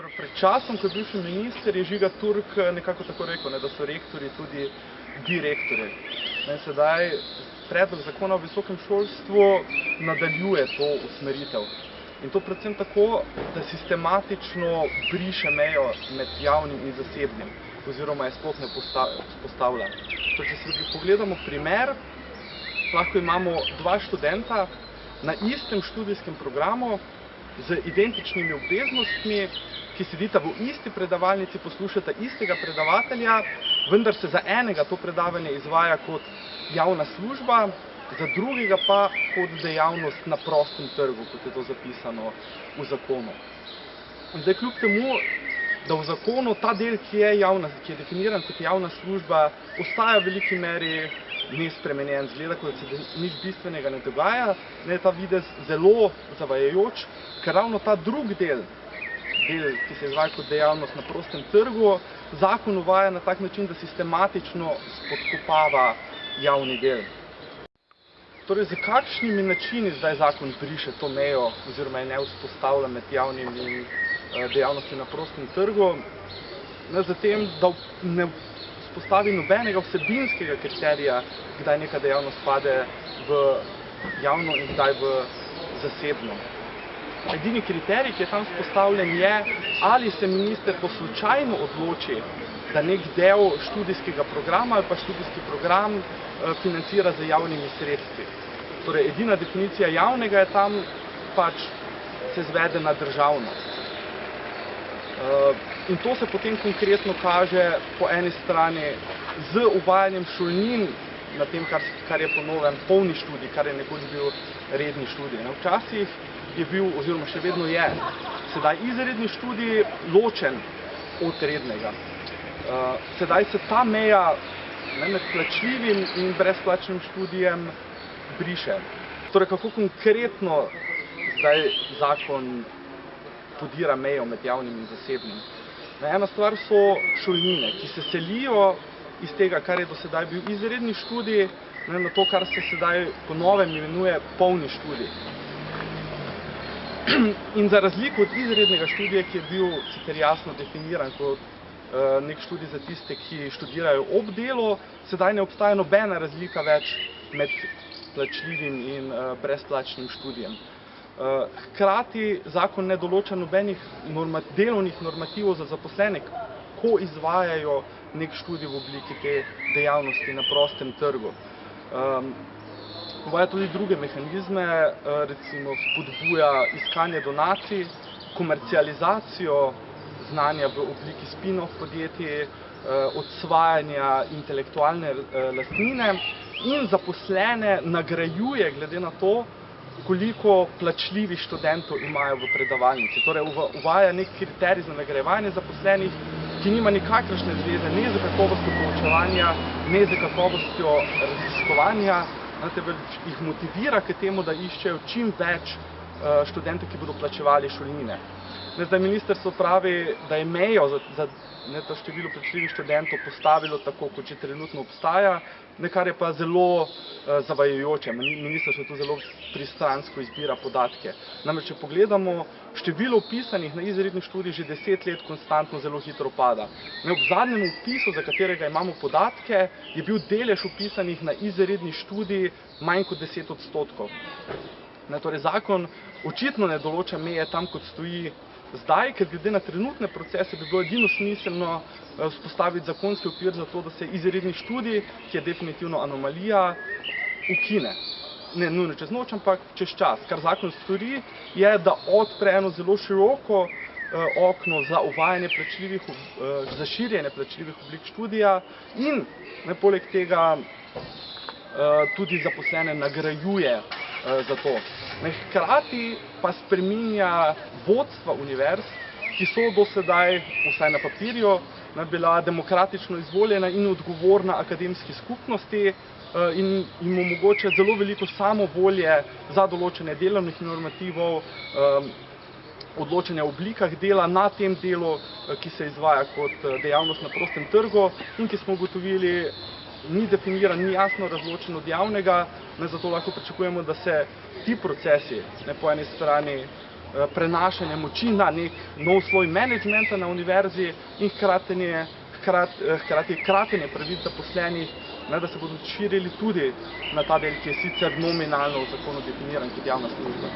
Torej, pred časom, ko je bil še minister, je Žiga Turk nekako tako rekel, ne, da so rektori tudi direktori. Ne, sedaj predlog zakona o visokem šolstvu nadaljuje to usmeritev. In to predvsem tako, da sistematično briše mejo med javnim in zasebnim, oziroma je sploh ne postavlja. Torej, če si pogledamo primer, lahko imamo dva študenta na istem študijskem programu z identičnimi obveznostmi, ki sedita v isti predavalnici, poslušata istega predavatelja, vendar se za enega to predavanje izvaja kot javna služba, za drugega pa kot dejavnost na prostem trgu, kot je to zapisano v zakonu. Zdaj, kljub temu, da v zakonu ta del, ki je, javna, ki je definiran kot javna služba, ostaja v veliki meri nespremenjen, zgleda, kot se nič bistvenega ne dogaja, ne je ta videz zelo zavajajoč, ker ravno ta drug del, del, ki se izvaja kot dejavnost na prostem trgu, zakon uvaja na tak način, da sistematično spodkopava javni del. Torej, za kakšnimi načini zdaj zakon briše to mejo oziroma je ne vzpostavlja med javnim in dejavnosti na prostem trgu? Ne, zatem, da ne vzpostavi nobenega vsebinskega kriterija, kdaj neka dejavnost pade v javno in kdaj v zasebno. Edini kriterij, ki je tam vzpostavljen, je, ali se minister po slučajno odloči, da nek del študijskega programa ali pa študijski program financira z javnimi sredstvi. Torej, edina definicija javnega je tam pač se zvede na državno. In to se potem konkretno kaže po eni strani z uvajanjem šolnin na tem, kar je po novem polni študij, kar je nekoč bil redni študij. Včasih je bil, oziroma še vedno je, sedaj izredni študij ločen od rednega. Sedaj se ta meja med plačljivim in brezplačnim študijem briše. Torej, kako konkretno zdaj zakon podira mejo med javnim in zasebnim? Ena stvar so šolnine, ki se selijo iz tega, kar je do sedaj bil izredni študij, na to, kar se sedaj po novem imenuje polni študij. In za razliko od izrednega študija, ki je bil sicer jasno definiran kot nek študij za tiste, ki študirajo ob delu, sedaj ne obstaja nobena razlika več med plačljivim in brezplačnim študijem. Hkrati zakon ne določa nobenih delovnih normativov za zaposlene, ko izvajajo nek študij v obliki te dejavnosti na prostem trgu. Uvaja tudi druge mehanizme, recimo spodbuja iskanje donacij, komercializacijo znanja v obliki spin-off podjetij, odsvajanja intelektualne lastnine in zaposlene nagrajuje glede na to, koliko plačljivih študentov imajo v predavalnici. Torej, uvaja nek kriterij za nagrajevanje zaposlenih, ki nima nikakršne zveze ne s kakovostjo poučevanja, ne s kakovostjo raziskovanja, temveč jih motivira k temu, da iščejo čim več študentov, ki bodo plačevali šolnine. Zdaj, ministrstvo pravi, da je mejo za to število plačljivih študentov postavilo tako, kot že trenutno obstaja, kar je pa zelo zavajajoče. Ministrstvo tu zelo pristransko izbira podatke. Namreč, če pogledamo, število vpisanih na izredni študij že deset let konstantno zelo hitro pada. Ob zadnjem vpisu, za katerega imamo podatke, je bil delež vpisanih na izredni študij manj kot deset odstotkov. Torej, zakon očitno ne določa meje tam, kot stoji zdaj, ker glede na trenutne procese bi bilo edino smiselno vzpostaviti zakonski okvir za to, da se izredni študij, ki je definitivno anomalija, ukine. Ne nujno čez noč, ampak čez čas. Kar zakon stori, je, da odpre eno zelo široko okno za uvajanje plačljivih, za širjenje plačljivih oblik študija in poleg tega tudi zaposlene nagrajuje za to. Hkrati pa spreminja vodstva univerz, ki so do sedaj, vsaj na papirju, bila demokratično izvoljena in odgovorna akademski skupnosti in jim omogoča zelo veliko samovolje za določanje delovnih normativov, odločanja o oblikah dela na tem delu, ki se izvaja kot dejavnost na prostem trgu in ki smo ugotovili, ni definiran, ni jasno razločen od javnega, zato lahko pričakujemo, da se ti procesi po eni strani eh, prenašanje moči na nek nov sloj menedžmenta na univerzi in hkratenje, hkrat, eh, hkrati kratenje pravic zaposlenih, ne, da se bodo širili tudi na ta del, ki je sicer nominalno v zakonu definiran kot javna služba.